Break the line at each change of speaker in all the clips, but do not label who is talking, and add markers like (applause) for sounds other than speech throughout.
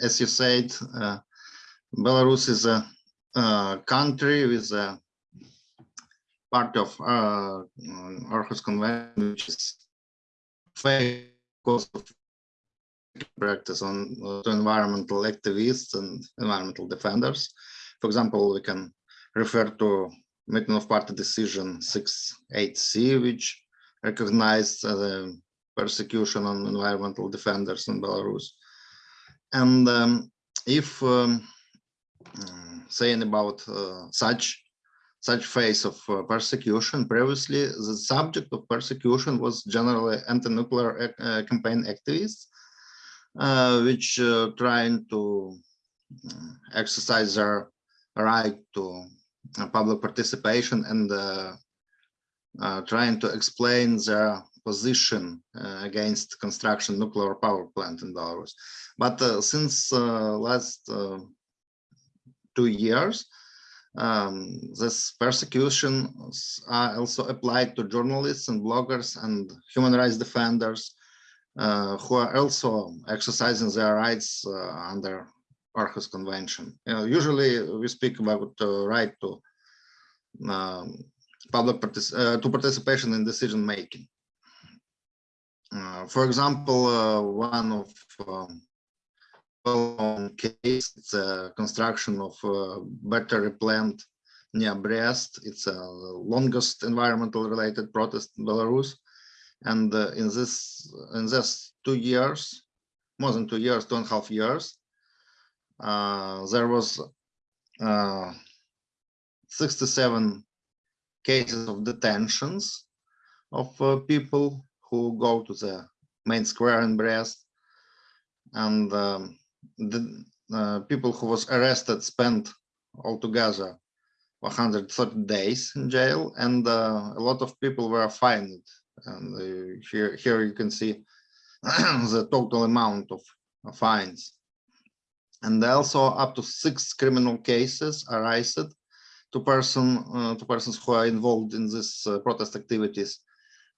as you said, uh, Belarus is a, a, country with a part of uh, Aarhus Convention, which is focused of practice on uh, environmental activists and environmental defenders. For example, we can refer to Meeting of Party Decision 6.8c, which recognized the persecution on environmental defenders in Belarus. And um, if um, saying about uh, such such phase of uh, persecution, previously the subject of persecution was generally anti-nuclear uh, campaign activists, uh, which uh, trying to uh, exercise their right to public participation and trying to explain their position uh, against construction nuclear power plant in Belarus. But uh, since uh, last two years, um, this persecution are also applied to journalists and bloggers and human rights defenders uh, who are also exercising their rights uh, under Aarhus Convention. You know, usually we speak about the right to um, public partic uh, to participation in decision making. Uh, for example, uh, one of um, case, it's a construction of a battery plant near Brest. It's a longest environmental related protest in Belarus. And uh, in this in this two years, more than two years, two and a half years, uh, there was uh, 67 cases of detentions of people who go to the main square in Brest. And um, the uh, people who was arrested spent altogether 130 days in jail and uh, a lot of people were fined. And uh, here here you can see (clears throat) the total amount of fines. And also up to six criminal cases arised to person uh, to persons who are involved in this uh, protest activities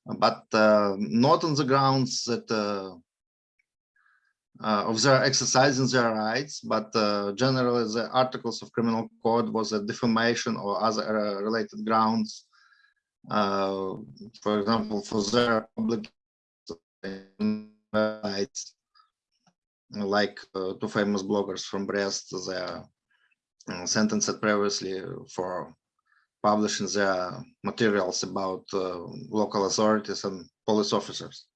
but uh, not on the grounds that uh, uh, of their exercising their rights, but generally the articles of criminal code was a defamation or other related grounds. for example, for their public rights, like two famous bloggers from Brest, they are sentenced previously for publishing their materials about uh, local authorities and police officers.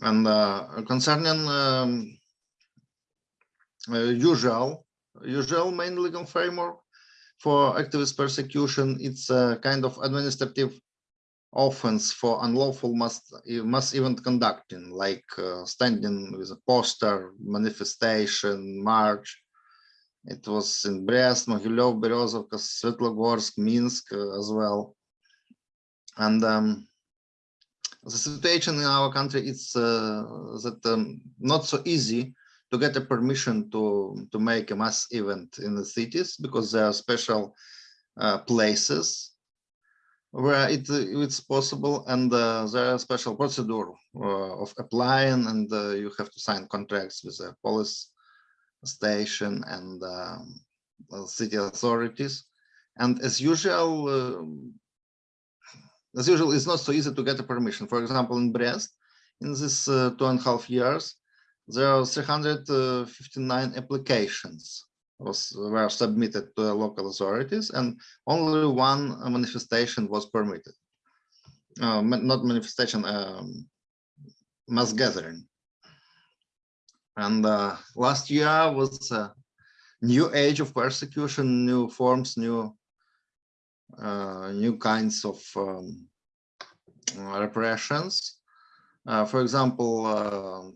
And uh, concerning um, uh, usual, usual main legal framework for activist persecution, it's a kind of administrative offense for unlawful mass, mass event conducting, like uh, standing with a poster, manifestation, march, it was in Brest, Mogilev, Berezovka, Svetlogorsk, Minsk uh, as well. And um, the situation in our country is uh, that um, not so easy to get a permission to to make a mass event in the cities because there are special uh, places where it it's possible and uh, there are special procedure uh, of applying and uh, you have to sign contracts with the police station and um, city authorities. And as usual, uh, as usual, it's not so easy to get a permission. For example, in Brest, in this uh, two and a half years, there are 359 applications was were submitted to the local authorities, and only one manifestation was permitted. Uh, not manifestation, um, mass gathering. And uh, last year was a new age of persecution, new forms, new uh, new kinds of um, repressions. Uh, for example, uh,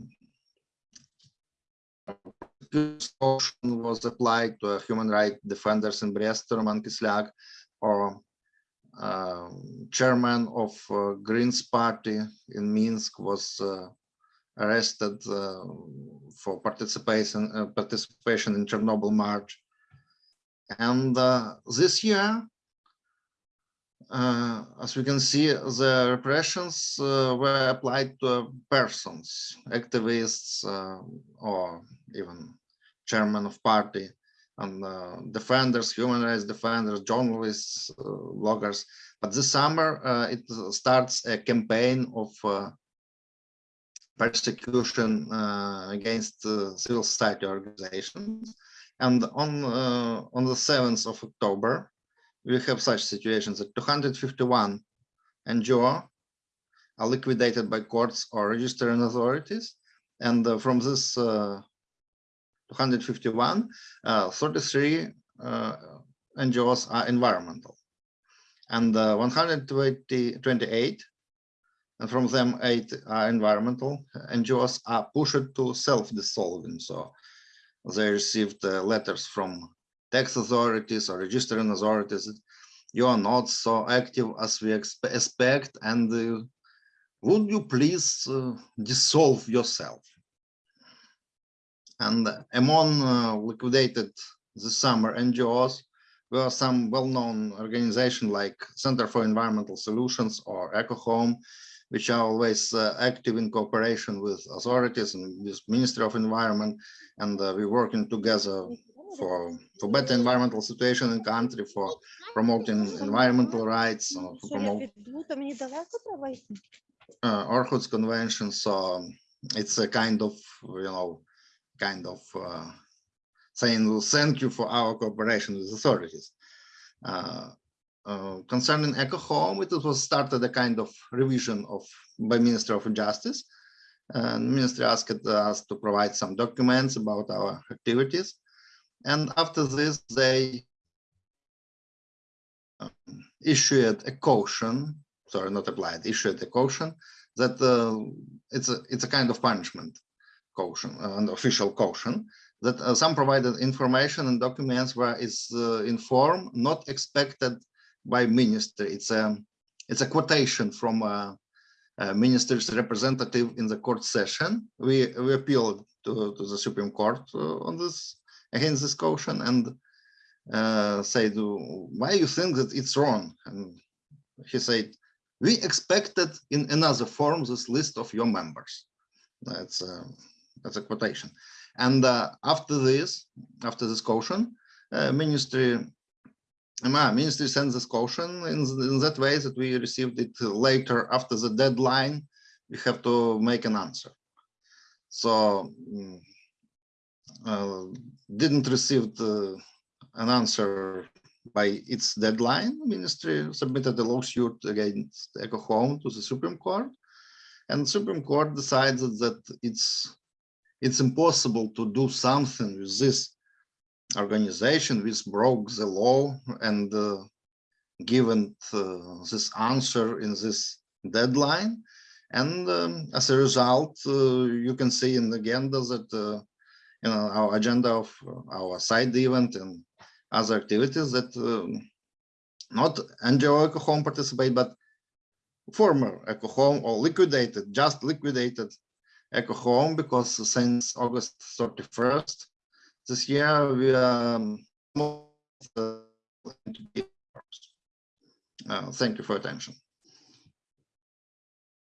was applied to human rights defenders in Brest, Roman Kislyak, or uh, chairman of uh, Greens party in Minsk was uh, arrested uh, for participation uh, participation in Chernobyl March. And uh, this year, uh, as we can see, the repressions uh, were applied to persons, activists, uh, or even chairman of party, and uh, defenders, human rights defenders, journalists, uh, bloggers. But this summer, uh, it starts a campaign of persecution against civil society organizations. And on on the 7th of October, we have such situations that 251 NGO are liquidated by courts or registering authorities. And uh, from this uh, 251, uh, 33 uh, NGOs are environmental. And uh, 128, and from them eight environmental NGOs are pushed to self-dissolving. So they received uh, letters from tax authorities or registering authorities, you are not so active as we expect and uh, would you please uh, dissolve yourself? And among uh, liquidated this summer NGOs were some well-known organizations like Center for Environmental Solutions or EcoHome, which are always uh, active in cooperation with authorities and with Ministry of Environment, and uh, we're working together for for better environmental situation in country, for promoting environmental rights, uh, for promote uh, Aarhus Convention. So it's a kind of you know kind of uh, saying thank you for our cooperation with authorities. Uh, uh, concerning Eco Home, it was started a kind of revision of by Minister of Justice. And Minister asked us to provide some documents about our activities. And after this, they um, issued a caution, sorry, not applied, issued a caution that uh, it's a it's a kind of punishment caution, uh, an official caution that uh, some provided information and documents where it's uh, in form not expected by minister. It's a it's a quotation from a, a minister's representative in the court session. We we appealed to, to the Supreme Court uh, on this against this caution and uh, said, why you think that it's wrong? And he said, we expected in another form this list of your members. That's a, uh, that's a quotation. And uh, after this, after this caution, uh, ministry ministry sends this caution in, in that way that we received it later after the deadline. We have to make an answer. So mm, uh, didn't receive the, an answer by its deadline, ministry submitted a lawsuit against Eco Home to the Supreme Court, and Supreme Court decided that it's it's impossible to do something with this organization which broke the law and uh, given uh, this answer in this deadline. And um, as a result, uh, you can see in the agenda that you know, our agenda of our side event and other activities that um, not NGO Eco Home participate, but former Eco Home or liquidated, just liquidated Eco Home because since August 31st this year we are uh, thank you for attention.